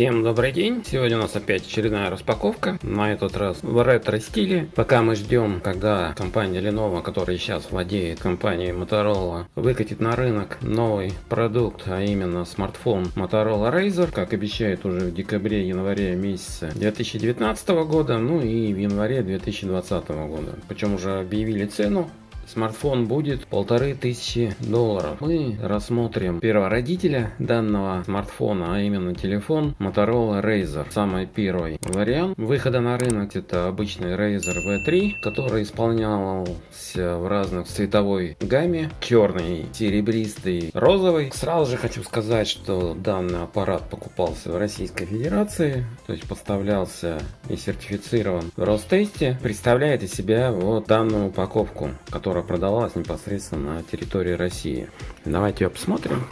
Всем добрый день! Сегодня у нас опять очередная распаковка, на этот раз в ретро-стиле. Пока мы ждем, когда компания Lenovo, которая сейчас владеет компанией Motorola, выкатит на рынок новый продукт, а именно смартфон Motorola Razr, как обещают уже в декабре-январе месяце 2019 года, ну и в январе 2020 года. Причем уже объявили цену Смартфон будет полторы тысячи долларов. Мы рассмотрим первородителя данного смартфона, а именно телефон Motorola Razr. Самый первый вариант выхода на рынок это обычный Razr V3, который исполнялся в разных цветовой гамме. Черный, серебристый, розовый. Сразу же хочу сказать, что данный аппарат покупался в Российской Федерации, то есть поставлялся и сертифицирован в Ростесте. Представляет из себя вот данную упаковку, которая которая продавалась непосредственно на территории России. Давайте ее посмотрим.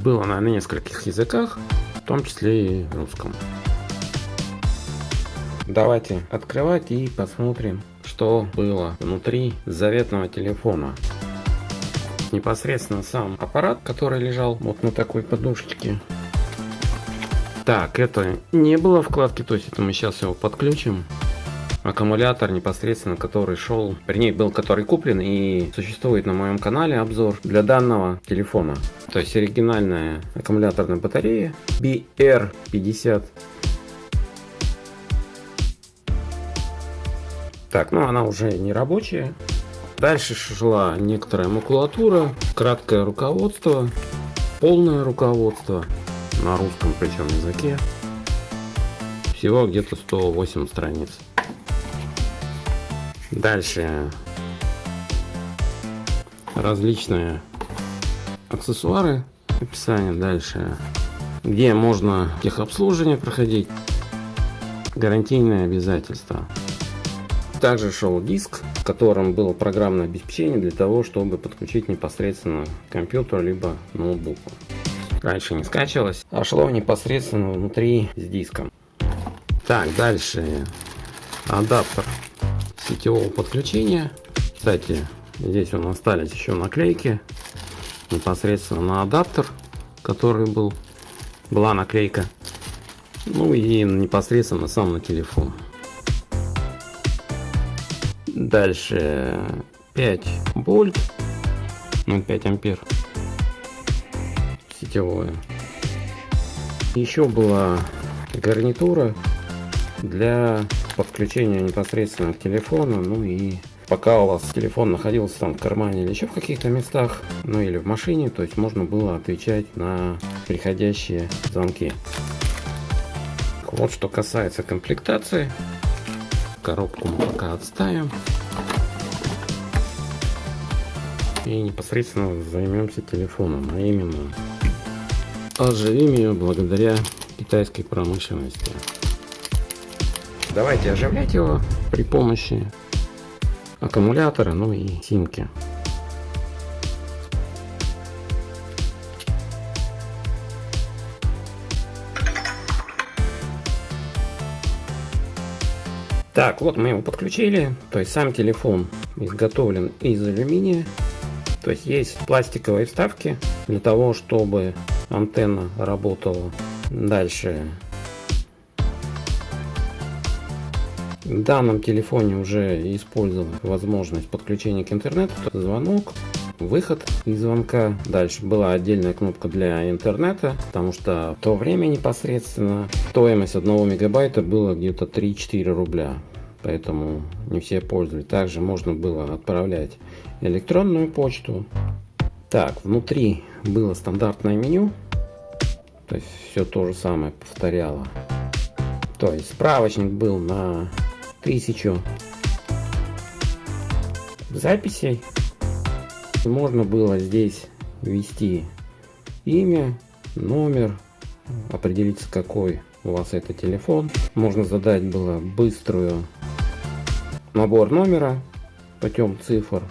Было на нескольких языках, в том числе и русском. Давайте открывать и посмотрим, что было внутри заветного телефона. Непосредственно сам аппарат, который лежал вот на такой подушечке. Так, это не было вкладки, то есть это мы сейчас его подключим аккумулятор непосредственно, который шел, вернее был который куплен и существует на моем канале обзор для данного телефона. То есть оригинальная аккумуляторная батарея BR50. Так, ну она уже не рабочая. Дальше шла некоторая макулатура, краткое руководство, полное руководство на русском причем языке. Всего где-то 108 страниц. Дальше различные аксессуары, описание дальше, где можно техобслуживание проходить, гарантийные обязательства. Также шел диск, в котором было программное обеспечение для того, чтобы подключить непосредственно к компьютеру либо ноутбуку. Раньше не скачивалось, а шло непосредственно внутри с диском. Так, дальше адаптер сетевого подключения. Кстати, здесь у нас остались еще наклейки непосредственно на адаптер, который был, была наклейка. Ну и непосредственно сам на телефон. Дальше 5 вольт, 0,5 ампер сетевое. Еще была гарнитура для подключения непосредственно к телефону, ну и пока у вас телефон находился там в кармане или еще в каких-то местах, ну или в машине, то есть можно было отвечать на приходящие звонки. Вот что касается комплектации. Коробку мы пока отставим. И непосредственно займемся телефоном, а именно оживим ее благодаря китайской промышленности. Давайте оживлять его при помощи аккумулятора, ну и симки. Так, вот мы его подключили. То есть сам телефон изготовлен из алюминия. То есть есть пластиковые вставки для того, чтобы антенна работала. Дальше В данном телефоне уже использовал возможность подключения к интернету, звонок, выход из звонка. Дальше была отдельная кнопка для интернета, потому что в то время непосредственно стоимость 1 мегабайта была где-то 3-4 рубля. Поэтому не все пользовались. Также можно было отправлять электронную почту. Так, внутри было стандартное меню. То есть все то же самое повторяло. То есть справочник был на тысячу записей. Можно было здесь ввести имя, номер, определиться какой у вас это телефон. Можно задать было быструю набор номера путем цифр.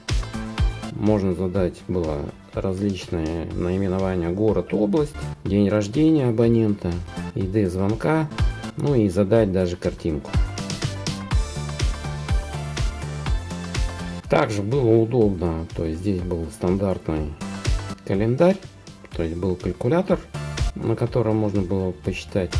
Можно задать было различные наименования город, область, день рождения абонента, ID звонка, ну и задать даже картинку. Также было удобно, то есть здесь был стандартный календарь, То есть был калькулятор, на котором можно было посчитать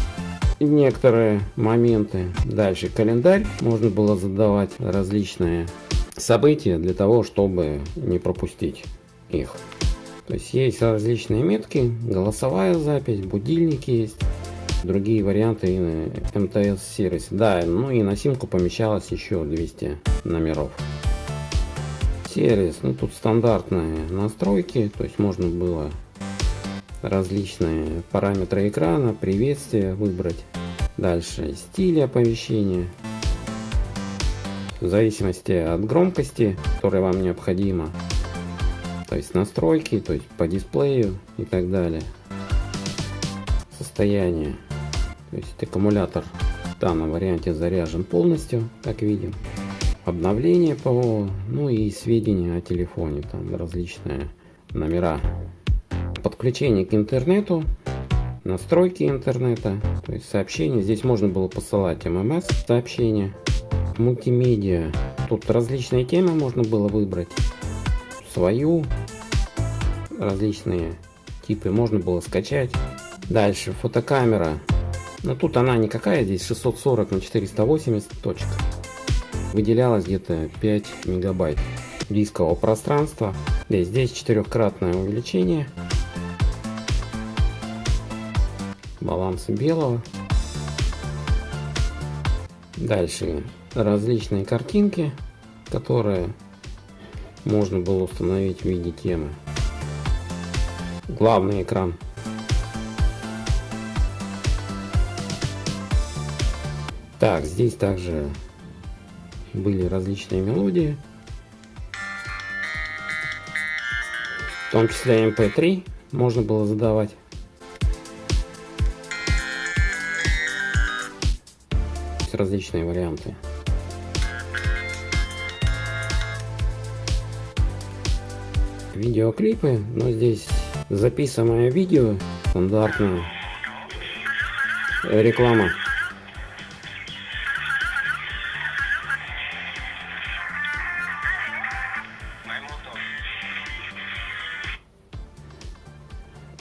некоторые моменты. Дальше календарь. Можно было задавать различные события для того, чтобы не пропустить их. То есть есть различные метки, голосовая запись, будильник есть, другие варианты и на МТС сервисе. Да, ну и на симку помещалось еще 200 номеров. Сервис, ну тут стандартные настройки, то есть можно было различные параметры экрана, приветствие выбрать. Дальше стиль оповещения. В зависимости от громкости, которая вам необходима. То есть настройки, то есть по дисплею и так далее. Состояние. То есть аккумулятор в данном варианте заряжен полностью, как видим. Обновление ПО, ну и сведения о телефоне, там различные номера подключение к интернету, настройки интернета, то есть сообщения. Здесь можно было посылать ММС сообщения, мультимедиа. Тут различные темы можно было выбрать, свою, различные типы можно было скачать. Дальше фотокамера. Но тут она никакая, здесь 640 на 480 точка. Выделялось где-то 5 мегабайт дискового пространства. Здесь, здесь четырехкратное увеличение баланса белого. Дальше различные картинки, которые можно было установить в виде темы. Главный экран. Так, здесь также были различные мелодии. В том числе MP3 можно было задавать. различные варианты. Видеоклипы, но здесь записанное видео, стандартная реклама.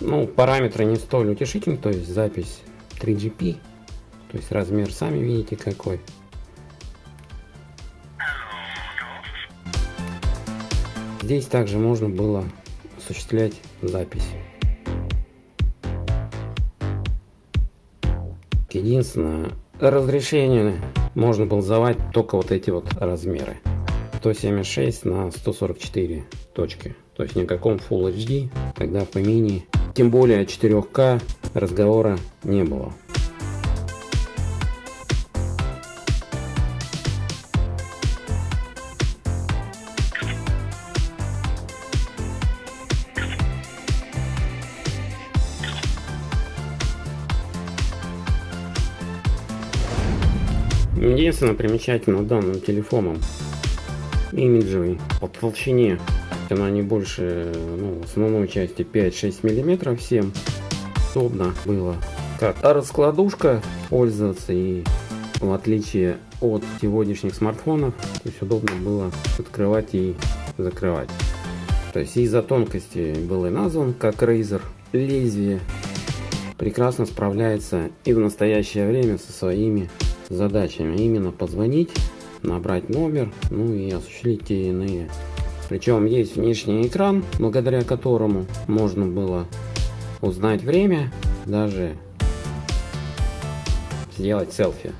Ну, параметры не столь утешительны, то есть запись 3GP то есть размер сами видите какой. Здесь также можно было осуществлять запись. Единственное, разрешение можно было задавать только вот эти вот размеры. 176 на 144 точки. То есть никаком Full HD, тогда по мини, тем более 4К разговора не было. Единственное примечательно данным телефоном имиджевый по толщине она не больше ну, основной части 5-6 миллиметров всем удобно было как раскладушка пользоваться и в отличие от сегодняшних смартфонов то есть удобно было открывать и закрывать то есть из-за тонкости был и назван как Razer лезвие прекрасно справляется и в настоящее время со своими задачами. Именно позвонить, набрать номер, ну и осуществить те иные. Причем есть внешний экран, благодаря которому можно было узнать время, даже сделать селфи.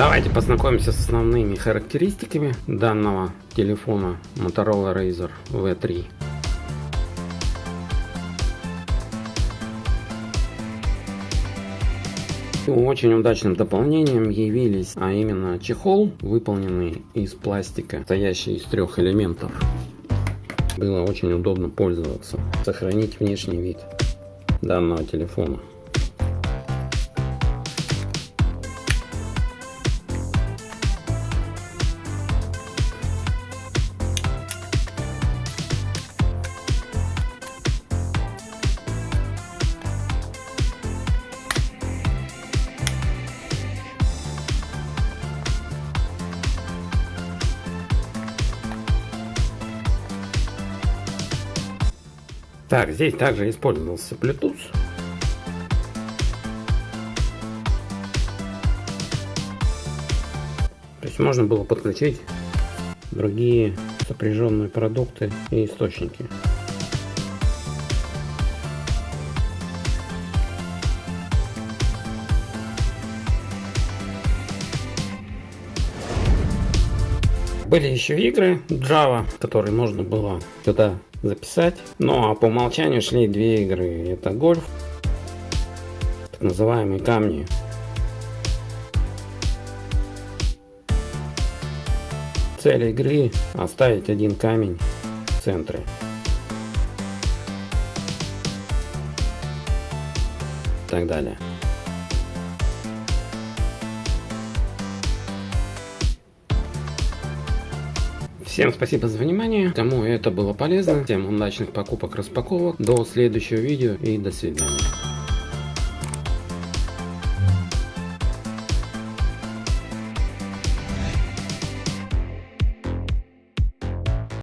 Давайте познакомимся с основными характеристиками данного телефона Motorola Razr V3. Очень удачным дополнением явились, а именно чехол, выполненный из пластика, состоящий из трех элементов. Было очень удобно пользоваться, сохранить внешний вид данного телефона. Так, здесь также использовался Bluetooth. То есть можно было подключить другие сопряженные продукты и источники. Были еще игры Java, которые можно было сюда записать. Ну а по умолчанию шли две игры. Это гольф, так называемые камни. Цель игры оставить один камень в центре. И так далее. Всем спасибо за внимание. Кому это было полезно, всем удачных покупок, распаковок. До следующего видео и до свидания.